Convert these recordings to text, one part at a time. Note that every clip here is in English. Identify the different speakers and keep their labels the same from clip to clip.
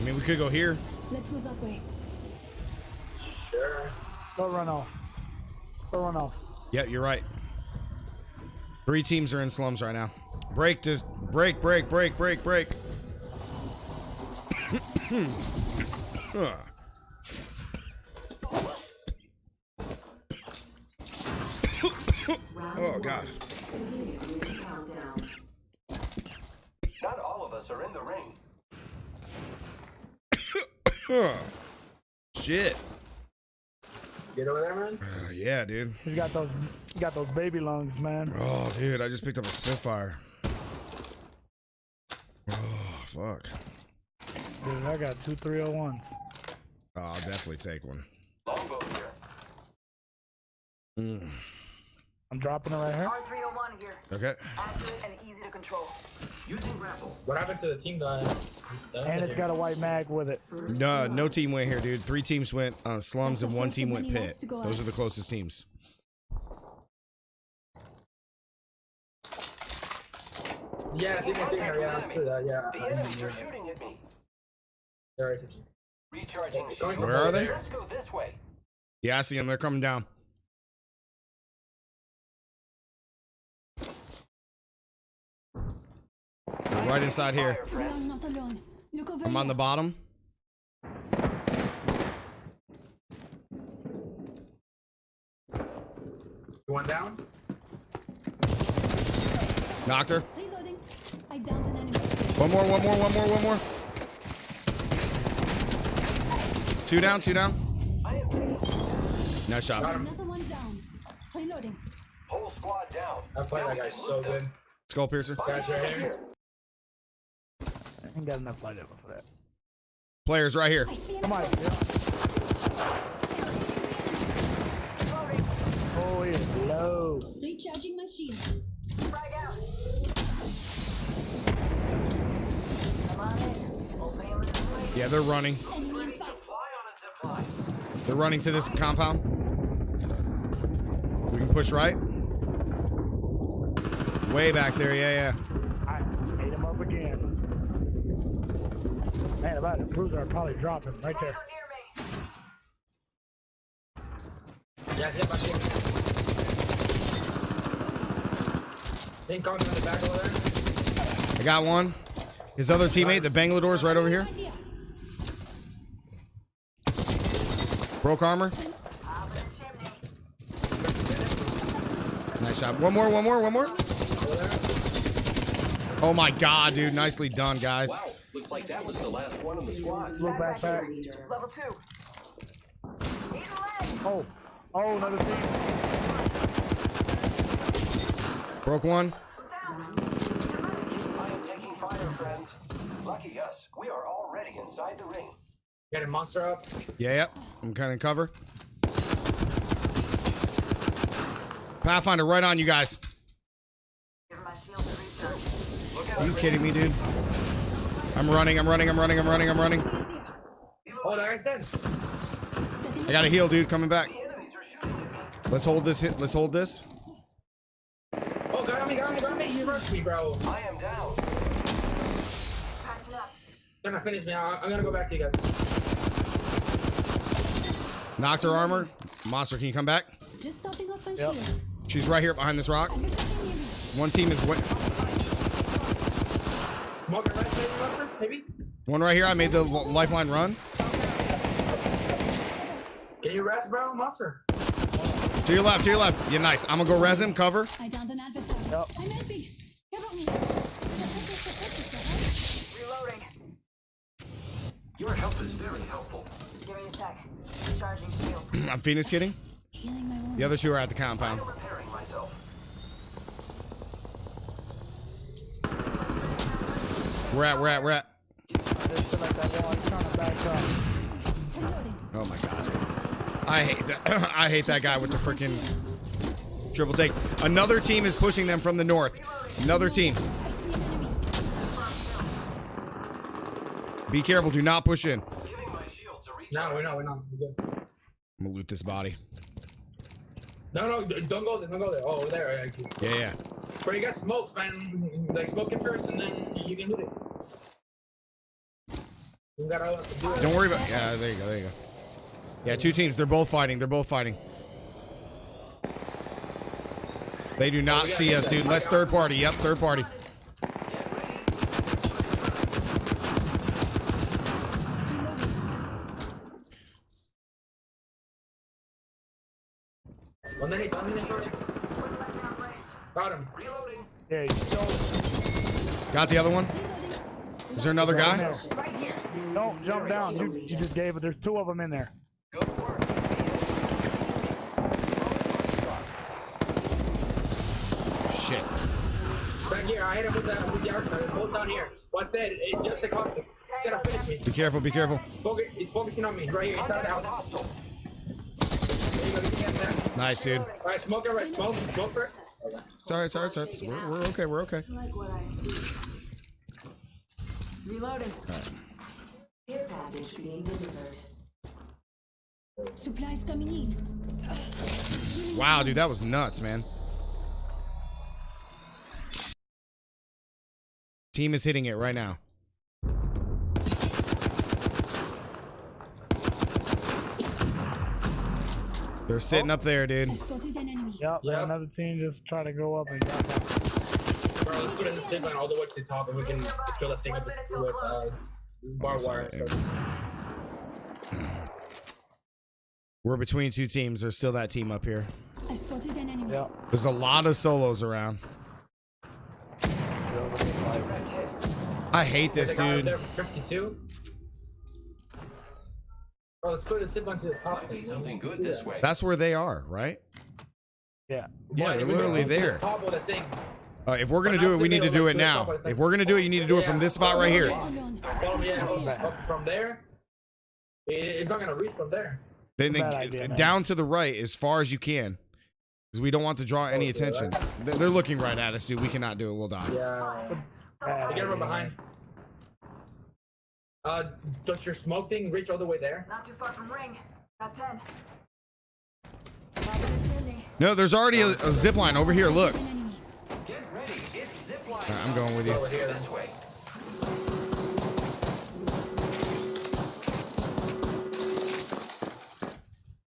Speaker 1: I mean, we could go here.
Speaker 2: Let's go that way.
Speaker 3: Sure.
Speaker 4: Don't run off. Don't run off.
Speaker 1: Yeah, you're right. Three teams are in slums right now. Break this. Break, break, break, break, break. Huh. oh, God.
Speaker 5: Not all of us are in the ring.
Speaker 1: Huh. Shit.
Speaker 3: Get over there, man.
Speaker 1: Uh, yeah, dude.
Speaker 4: He's got those. He got those baby lungs, man.
Speaker 1: Oh, dude, I just picked up a Spitfire. Oh, fuck.
Speaker 4: Dude, I got two 301s.
Speaker 1: Oh, I'll definitely take one.
Speaker 5: Longbow here.
Speaker 1: Mm.
Speaker 4: I'm dropping it right here.
Speaker 6: R301 here.
Speaker 1: Okay.
Speaker 6: Accurate and easy to control.
Speaker 5: Using grapple.
Speaker 3: What happened to the team that? that
Speaker 4: And it's got a white mag with it.
Speaker 1: No, no team went here, dude. Three teams went uh, slums and one team went pit.
Speaker 2: laps to go
Speaker 1: Those are the closest teams.
Speaker 3: Yeah, I think I think yeah, let's that. Yeah.
Speaker 5: The enemies are shooting at me.
Speaker 3: Sorry.
Speaker 5: Recharging
Speaker 3: Going
Speaker 5: shield.
Speaker 1: Where are they?
Speaker 5: Let's go this way.
Speaker 1: Yeah, I see them. They're coming down. They're right inside here.
Speaker 5: Fire,
Speaker 2: We not alone. Look over
Speaker 1: I'm on the bottom.
Speaker 3: One down?
Speaker 1: Knocked her.
Speaker 2: Reloading. I downed an enemy.
Speaker 1: One more, one more, one more, one more. Two down, two down.
Speaker 5: I am taking
Speaker 1: Nice shot.
Speaker 2: Another one down. Reloading.
Speaker 5: whole squad down.
Speaker 3: I played
Speaker 5: Now
Speaker 3: that guy so good.
Speaker 1: Skull piercer.
Speaker 3: Guys right here.
Speaker 4: I ain't got enough light ammo for that.
Speaker 1: Players right here.
Speaker 2: I see an
Speaker 4: Come on.
Speaker 2: enemy.
Speaker 4: Oh, it's low.
Speaker 2: Recharging my shield.
Speaker 6: Frag out. Come on in. Opening with the blade.
Speaker 1: Yeah, they're running.
Speaker 2: Enemy
Speaker 5: Ready
Speaker 2: in
Speaker 5: to
Speaker 2: sight.
Speaker 5: fly on a zip line.
Speaker 1: They're running to this compound. We can push right. Way back there, yeah,
Speaker 4: I ate him up again. Man, if I had a bruiser, I'd probably drop him right there.
Speaker 6: Near me.
Speaker 3: Yeah, hit my team. Think coming from the back over there.
Speaker 1: I got one. His other teammate, the Bangalore's right over here.
Speaker 2: Idea.
Speaker 1: Broke armor.
Speaker 6: Top of the chimney.
Speaker 1: Nice shot. One more, one more, one more. Oh my god, dude. Nicely done, guys.
Speaker 5: Wow, looks like that was the last one in the squad.
Speaker 4: Look back, back.
Speaker 6: Level two. Need a leg.
Speaker 4: Oh, oh, another team.
Speaker 1: Broke one.
Speaker 6: Down.
Speaker 5: I am taking fire, friend. Lucky us. We are already inside the ring.
Speaker 3: Got a monster up.
Speaker 1: Yeah, yep. I'm kind of cover. Pathfinder right on you guys.
Speaker 6: Give my shield to recharge.
Speaker 5: Look out.
Speaker 1: Are you kidding me, dude? I'm running, I'm running, I'm running, I'm running, I'm running.
Speaker 3: Oh, that guy's dead.
Speaker 2: Setting
Speaker 1: I got a heal, dude, coming back.
Speaker 5: The enemies are shooting at me.
Speaker 1: Let's hold this hit. Let's hold this.
Speaker 3: Oh, got me, got me, got me. You rushed me, bro.
Speaker 5: I am down.
Speaker 6: Patching up.
Speaker 3: They're gonna finish me. I- I'm gonna go back to you guys.
Speaker 1: Knocked her armor. Monster, can you come back?
Speaker 2: Just topping off my
Speaker 4: Yep.
Speaker 2: shield.
Speaker 1: She's right here behind this rock.
Speaker 2: I'm attacking enemy.
Speaker 1: One team is wa-
Speaker 3: Smoker right there, monster, maybe.
Speaker 1: one right here. I made the lifeline run.
Speaker 3: Get your rest, bro, monster?
Speaker 1: To your left, to your left. Yeah, nice. I'm gonna go res him, cover.
Speaker 2: I downed an adversary.
Speaker 4: Yep.
Speaker 2: I'm helping. Cover me.
Speaker 6: Reloading.
Speaker 5: Your help is very helpful.
Speaker 6: Give me a sec. Charging shield.
Speaker 1: I'm Phoenix kidding.
Speaker 2: Healing my wounds.
Speaker 1: The other two are at the
Speaker 5: I
Speaker 1: compound.
Speaker 5: am repairing myself.
Speaker 1: We're at, we're at, we're at.
Speaker 4: Just feel like that wall. He's trying to back up.
Speaker 2: Reloading.
Speaker 1: Oh my god, dude. I hate that. I hate that guy with the freaking triple take. Another team is pushing them from the north. Another team.
Speaker 2: I see an enemy.
Speaker 1: Be careful. Do not push in.
Speaker 5: Giving my shields a recharge.
Speaker 3: No, we're not, we're not. We're good.
Speaker 1: I'm gonna loot this body.
Speaker 3: No, no, don't go there, don't go there. Oh, over there. Yeah.
Speaker 1: Yeah.
Speaker 3: Bro, you got smokes, man. Like, smoke it first, and then you can do it. You gotta do it.
Speaker 1: Don't worry about. Yeah, there you go. There you go. Yeah, two teams. They're both fighting. They're both fighting. They do not see us, dude. Let's third party. Yep, third party.
Speaker 3: Underneath, underneath, shorty. Got him.
Speaker 5: Reloading.
Speaker 4: Yeah, you don't,
Speaker 1: Got the other one. Is there another guy?
Speaker 6: Right here.
Speaker 4: don't jump down. You, you just gave it. There's two of them in there.
Speaker 5: Good work.
Speaker 1: Shit.
Speaker 3: Back here, I hit him with the, with the arc star. Both down here. What's that? It's just a costume. He's gonna finish me.
Speaker 1: Be careful. Be careful.
Speaker 3: Focus, he's focusing on me. Right here, inside the
Speaker 5: Contact with
Speaker 3: house.
Speaker 5: hostile.
Speaker 3: There you go, you can't stand.
Speaker 1: Nice, dude.
Speaker 3: Alright, smoke it, right? Smoke, smoke first.
Speaker 1: Sorry, sorry, sorry. We're, we're okay. We're okay.
Speaker 6: Like what I see. Reloading. Care package being delivered.
Speaker 2: Supplies coming in.
Speaker 1: Wow, dude, that was nuts, man. Team is hitting it right now. They're sitting up there, dude.
Speaker 2: spotted an.
Speaker 4: Yep.
Speaker 3: Yep.
Speaker 4: Another team just try to go up and got that.
Speaker 3: Bro, let's put in the zip line all the way to the top and we can fill that thing up with, with uh, barbed wire. Hmm.
Speaker 1: We're between two teams. There's still that team up here.
Speaker 2: I spotted an enemy.
Speaker 4: Yep.
Speaker 1: There's a lot of solos around. I hate this,
Speaker 3: There's a guy up
Speaker 1: dude.
Speaker 3: there 52. Bro, let's put the zip line to the top.
Speaker 5: Might be something good this way.
Speaker 1: That's where they are, right?
Speaker 4: Yeah.
Speaker 1: Yeah,
Speaker 3: Why?
Speaker 1: they're literally
Speaker 3: go to the
Speaker 1: there.
Speaker 3: Top of the thing.
Speaker 1: Uh, if we're gonna do it, we need to do it
Speaker 3: like, to the
Speaker 1: now.
Speaker 3: top of the
Speaker 1: If we're gonna do it, you need to do it from this spot right here.
Speaker 2: Alone.
Speaker 3: Bottom, yeah,
Speaker 4: Come
Speaker 3: up,
Speaker 4: back.
Speaker 3: up from there. It's not gonna reach from there.
Speaker 1: Then
Speaker 4: Bad idea,
Speaker 1: down to the right as far as you can, because we don't want to draw any attention. They're they're looking right at us, dude. We cannot do it. We'll die.
Speaker 3: Yeah. Get him
Speaker 4: idea,
Speaker 3: behind. Uh, does your smoke thing reach all the way there?
Speaker 6: Not too far from ring. Got 10. Five minutes ending.
Speaker 1: No, there's already a, a zip line over here. Look,
Speaker 2: An enemy.
Speaker 5: Get ready. It's.
Speaker 1: Alright, I'm going with you.
Speaker 3: Over here, then.
Speaker 5: This way.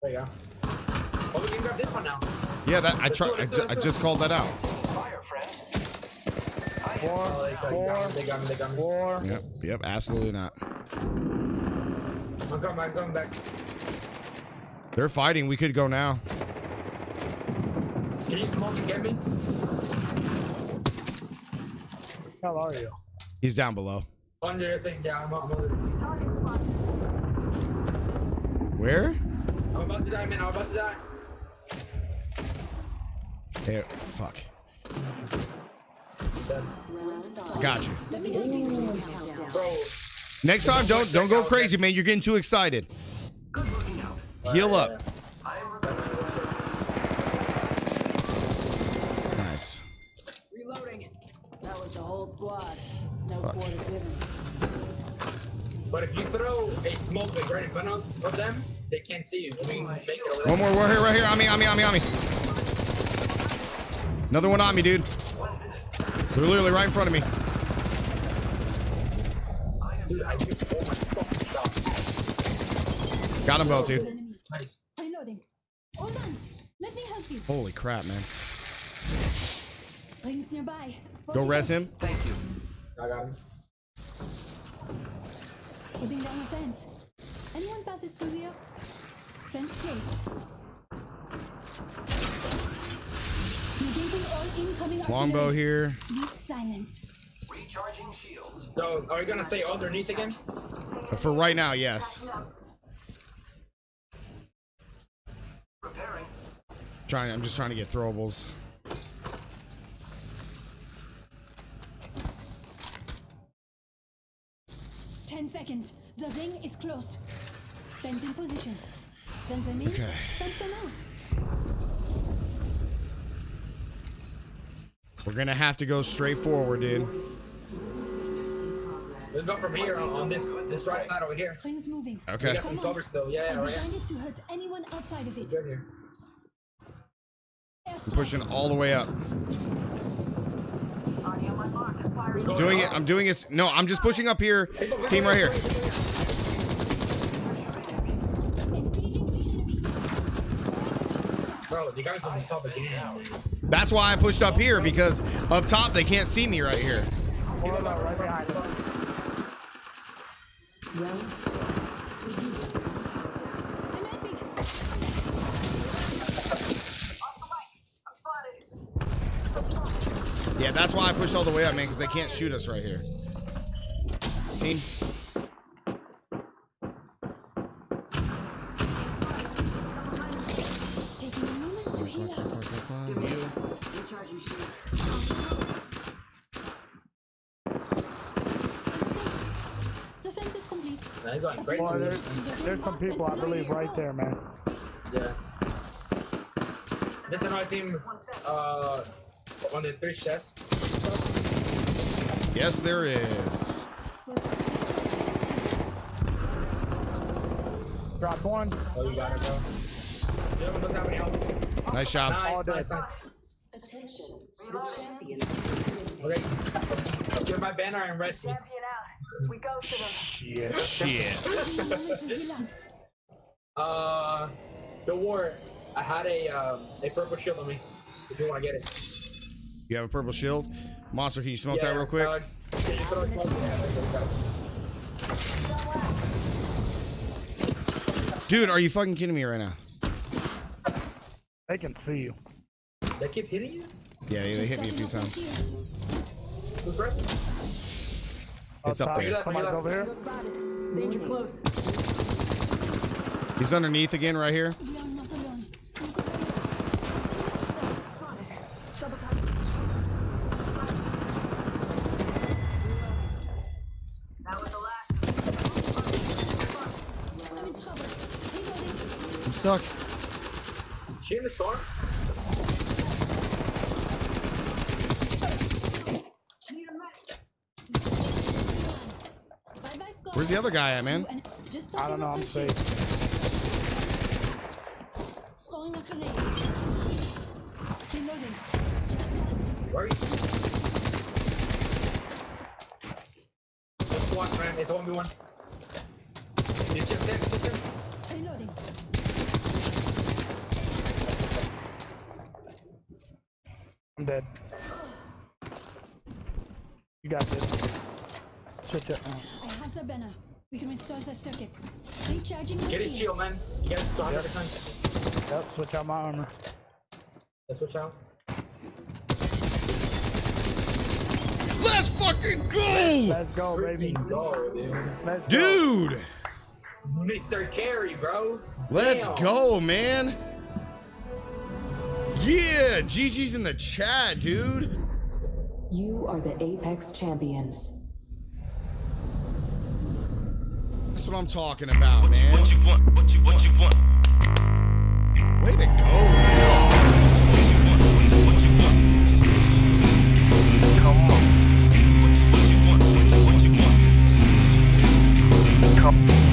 Speaker 3: There you go. Oh, we can grab this one now.
Speaker 1: Yeah, that I try. I, ju- I just called that out.
Speaker 5: Taking fire, friends.
Speaker 4: Four,
Speaker 3: Oh, they got,
Speaker 4: four,
Speaker 3: me, they got me, they got me.
Speaker 4: four.
Speaker 1: Yep, yep, absolutely not.
Speaker 3: I'm coming, I'm coming back.
Speaker 1: They're fighting. We could go now.
Speaker 3: Can you smoke and get me?
Speaker 4: How are you?
Speaker 1: He's down below.
Speaker 3: Under your thing, yeah, I'm, I'm, under-
Speaker 6: spot.
Speaker 1: Where?
Speaker 3: I'm about to die, man, I'm about to die.
Speaker 1: There. Fuck.
Speaker 3: Dead.
Speaker 1: Got you.
Speaker 2: Let me help you.
Speaker 3: Bro,
Speaker 1: Next time, don't don't go crazy, man. You're getting too excited.
Speaker 5: Good looking out.
Speaker 1: Heal up.
Speaker 5: I am
Speaker 1: Nice.
Speaker 6: Reloading. That was the whole squad. No
Speaker 1: Fuck.
Speaker 6: quarter given.
Speaker 3: but if you throw a smoke like right in front of, of them, they can't see you. We can make it over.
Speaker 1: One more. We're here. Right here. On me. On me. On me. On me. Another one on me, dude. They're literally right in front of me.
Speaker 3: Dude, I just, my fucking god.
Speaker 1: Got them both, dude.
Speaker 3: Nice.
Speaker 2: Reloading. Hold on. Let me help you.
Speaker 1: Holy crap, man.
Speaker 2: Rings nearby.
Speaker 1: Go res him.
Speaker 5: Thank you.
Speaker 3: I got him.
Speaker 2: Putting down a fence. Anyone passes through here? Fence placed. Negating
Speaker 1: Longbow
Speaker 2: artillery.
Speaker 1: here.
Speaker 2: Sweet silence.
Speaker 5: Recharging shields.
Speaker 3: So, are we gonna stay underneath again?
Speaker 1: Uh, for right now, yes.
Speaker 5: Repairing.
Speaker 1: Trying. I'm just trying to get throwables.
Speaker 2: Ten seconds. The ring is close. Fence in position. Fence them in.
Speaker 1: Okay.
Speaker 2: Fence them out.
Speaker 1: We're gonna have to go straight forward, dude.
Speaker 3: Let's go from here on, on this this right side over here.
Speaker 2: Rings moving.
Speaker 3: We
Speaker 1: Okay.
Speaker 3: got some cover still. Yeah, yeah, right.
Speaker 2: designed it to hurt anyone outside of it.
Speaker 3: Good here.
Speaker 1: I'm pushing all the way up.
Speaker 6: Audio my
Speaker 1: Doing it. I'm doing it. No, I'm just pushing up here. Team right here.
Speaker 2: Engaging the enemy.
Speaker 3: Bro, the guys on the top again.
Speaker 1: That's why I pushed up here because up top they can't see me right here.
Speaker 4: Hold on, right behind us.
Speaker 2: I'm helping.
Speaker 1: Yeah, that's why I pushed all the way up, man, because they can't shoot us right here. Team.
Speaker 2: Taking a moment to heal up.
Speaker 6: Recharging shield.
Speaker 2: The fence is complete.
Speaker 3: Now he's going crazy.
Speaker 4: Boy, there's, there's some people, I believe, right there, man.
Speaker 3: Yeah. There's another team uh, on the three chests.
Speaker 1: Yes, there is.
Speaker 4: Drop one.
Speaker 3: Oh, you got it, bro. You haven't looked at me.
Speaker 1: Nice job.
Speaker 3: Nice,
Speaker 4: All
Speaker 3: nice, nice.
Speaker 6: Attention. The champion.
Speaker 3: Okay. Get my banner and rest me.
Speaker 6: Champion out. We go to them.
Speaker 4: Shit.
Speaker 1: Shit.
Speaker 2: Taking a moment to.
Speaker 3: Uh, the war. I had a um, a purple shield on me. If you want to get it.
Speaker 1: You have a purple shield. Monster, can you smoke that real quick?
Speaker 3: uh, can you throw it close? Yeah, there you go.
Speaker 1: Dude, are you fucking kidding me right now?
Speaker 4: They can see you.
Speaker 3: They keep hitting you?
Speaker 1: Yeah, they hit me a few times. It's up
Speaker 4: top.
Speaker 1: there.
Speaker 4: Somebody's over here.
Speaker 6: Danger close.
Speaker 1: He's underneath again right here.
Speaker 2: We are not alone. We've got
Speaker 6: Spotted. Double tap. That was the last.
Speaker 2: I'm in trouble. Reloading.
Speaker 1: I'm stuck.
Speaker 3: She in the storm?
Speaker 6: Need a match.
Speaker 2: Bye bye, Scott.
Speaker 1: Where's the other guy at, man?
Speaker 2: Just
Speaker 4: I don't know, I'm safe.
Speaker 2: Scoring a grenade. Reloading. Just us.
Speaker 3: Where are you? It's one, man. It's 1v1. It's just there. It's just there.
Speaker 2: Reloading.
Speaker 4: I'm dead. You got this. Switch it.
Speaker 2: I have the banner. We can restore the circuits. Recharging my
Speaker 3: Get his shield, man. You get it to 100%.
Speaker 4: yep, switch out my armor.
Speaker 3: Let's switch out.
Speaker 1: Let's fucking go!
Speaker 4: Let's go, baby.
Speaker 3: Go, dude.
Speaker 4: Let's go.
Speaker 1: Dude!
Speaker 3: Mr. Carey, bro.
Speaker 1: Let's
Speaker 3: Damn.
Speaker 1: go, man. Yeah, GG's in the chat, dude.
Speaker 7: You are the Apex Champions.
Speaker 1: That's what I'm talking about,
Speaker 8: what
Speaker 1: man.
Speaker 8: You, what you want? What you what you want?
Speaker 1: Way to go. Come on.